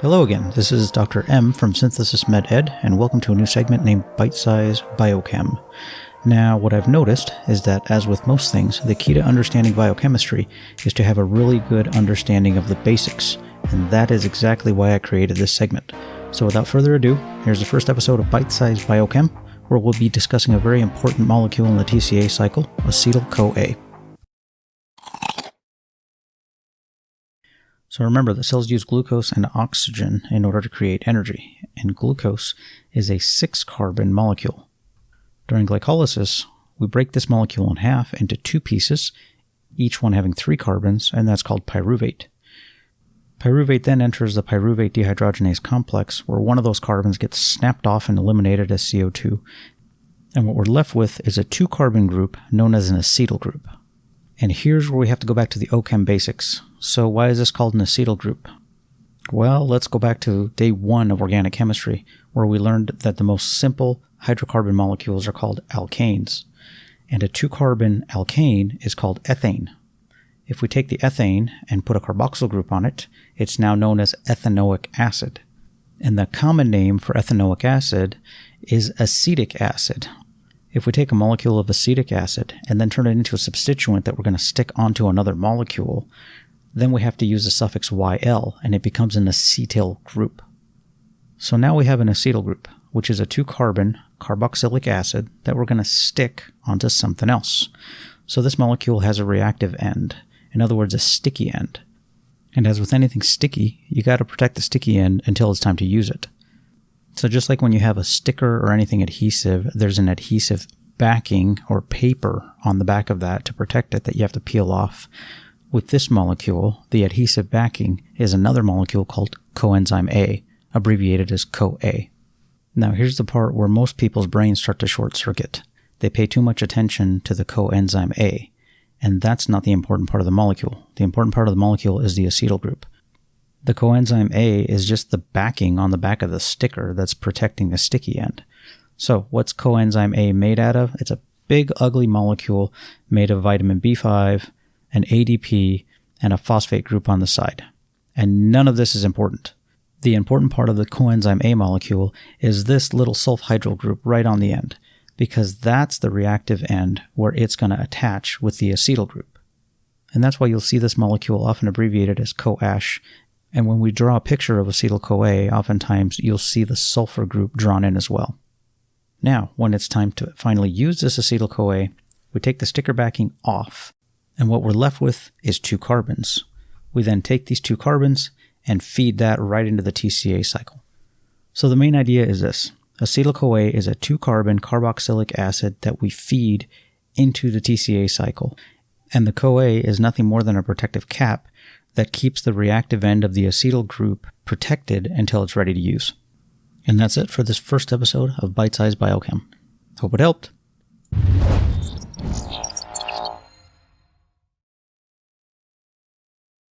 Hello again, this is Dr. M from Synthesis MedEd, and welcome to a new segment named Bite Size Biochem. Now, what I've noticed is that, as with most things, the key to understanding biochemistry is to have a really good understanding of the basics, and that is exactly why I created this segment. So, without further ado, here's the first episode of Bite Size Biochem, where we'll be discussing a very important molecule in the TCA cycle, acetyl CoA. So remember that cells use glucose and oxygen in order to create energy, and glucose is a six carbon molecule. During glycolysis, we break this molecule in half into two pieces, each one having three carbons, and that's called pyruvate. Pyruvate then enters the pyruvate dehydrogenase complex, where one of those carbons gets snapped off and eliminated as CO2, and what we're left with is a two carbon group known as an acetyl group. And here's where we have to go back to the OChem basics. So why is this called an acetyl group? Well, let's go back to day one of organic chemistry, where we learned that the most simple hydrocarbon molecules are called alkanes, and a two-carbon alkane is called ethane. If we take the ethane and put a carboxyl group on it, it's now known as ethanoic acid. And the common name for ethanoic acid is acetic acid, if we take a molecule of acetic acid and then turn it into a substituent that we're going to stick onto another molecule, then we have to use the suffix YL and it becomes an acetyl group. So now we have an acetyl group, which is a two carbon carboxylic acid that we're going to stick onto something else. So this molecule has a reactive end, in other words, a sticky end. And as with anything sticky, you got to protect the sticky end until it's time to use it. So just like when you have a sticker or anything adhesive, there's an adhesive backing or paper on the back of that to protect it that you have to peel off. With this molecule, the adhesive backing is another molecule called coenzyme A, abbreviated as CoA. Now here's the part where most people's brains start to short circuit. They pay too much attention to the coenzyme A, and that's not the important part of the molecule. The important part of the molecule is the acetyl group. The coenzyme A is just the backing on the back of the sticker that's protecting the sticky end. So, what's coenzyme A made out of? It's a big, ugly molecule made of vitamin B5, an ADP, and a phosphate group on the side. And none of this is important. The important part of the coenzyme A molecule is this little sulfhydryl group right on the end, because that's the reactive end where it's going to attach with the acetyl group. And that's why you'll see this molecule often abbreviated as CoASH and when we draw a picture of acetyl CoA, oftentimes you'll see the sulfur group drawn in as well. Now, when it's time to finally use this acetyl CoA, we take the sticker backing off, and what we're left with is two carbons. We then take these two carbons and feed that right into the TCA cycle. So the main idea is this. Acetyl CoA is a two-carbon carboxylic acid that we feed into the TCA cycle, and the CoA is nothing more than a protective cap that keeps the reactive end of the acetyl group protected until it's ready to use. And that's it for this first episode of Bite Size Biochem. Hope it helped.